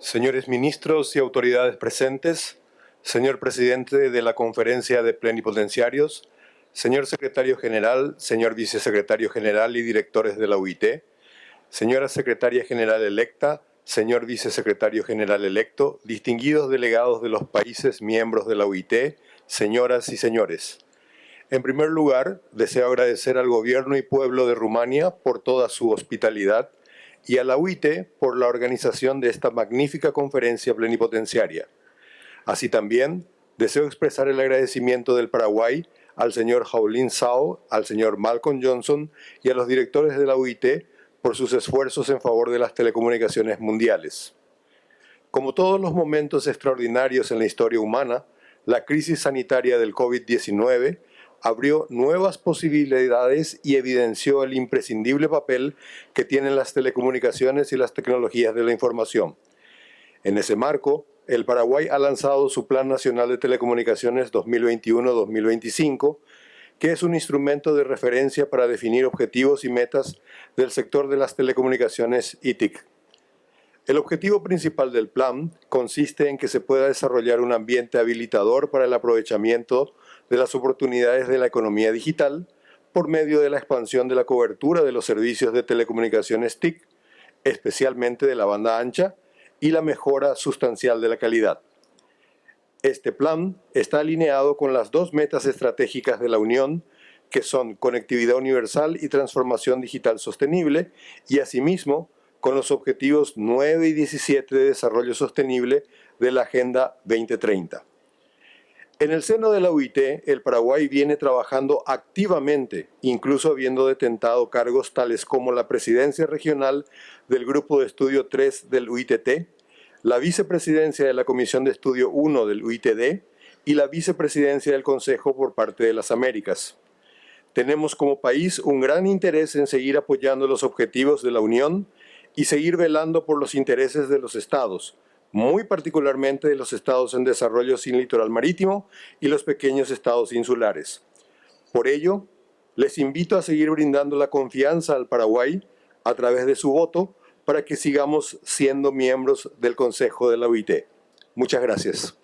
Señores ministros y autoridades presentes, señor presidente de la Conferencia de Plenipotenciarios, señor secretario general, señor vicesecretario general y directores de la UIT, señora secretaria general electa, señor vicesecretario general electo, distinguidos delegados de los países miembros de la UIT, señoras y señores. En primer lugar, deseo agradecer al gobierno y pueblo de Rumania por toda su hospitalidad y a la UIT por la organización de esta magnífica conferencia plenipotenciaria. Así también, deseo expresar el agradecimiento del Paraguay al señor Jaulín Sao, al señor Malcolm Johnson y a los directores de la UIT por sus esfuerzos en favor de las telecomunicaciones mundiales. Como todos los momentos extraordinarios en la historia humana, la crisis sanitaria del COVID-19 abrió nuevas posibilidades y evidenció el imprescindible papel que tienen las telecomunicaciones y las tecnologías de la información. En ese marco, el Paraguay ha lanzado su Plan Nacional de Telecomunicaciones 2021-2025, que es un instrumento de referencia para definir objetivos y metas del sector de las telecomunicaciones ITIC. El objetivo principal del plan consiste en que se pueda desarrollar un ambiente habilitador para el aprovechamiento de las oportunidades de la economía digital por medio de la expansión de la cobertura de los servicios de telecomunicaciones TIC, especialmente de la banda ancha, y la mejora sustancial de la calidad. Este plan está alineado con las dos metas estratégicas de la Unión, que son conectividad universal y transformación digital sostenible, y asimismo con los objetivos 9 y 17 de desarrollo sostenible de la Agenda 2030. En el seno de la UIT, el Paraguay viene trabajando activamente, incluso habiendo detentado cargos tales como la presidencia regional del Grupo de Estudio 3 del UITT, la vicepresidencia de la Comisión de Estudio 1 del UITD y la vicepresidencia del Consejo por parte de las Américas. Tenemos como país un gran interés en seguir apoyando los objetivos de la Unión y seguir velando por los intereses de los Estados, muy particularmente de los estados en desarrollo sin litoral marítimo y los pequeños estados insulares. Por ello, les invito a seguir brindando la confianza al Paraguay a través de su voto para que sigamos siendo miembros del Consejo de la OIT. Muchas gracias.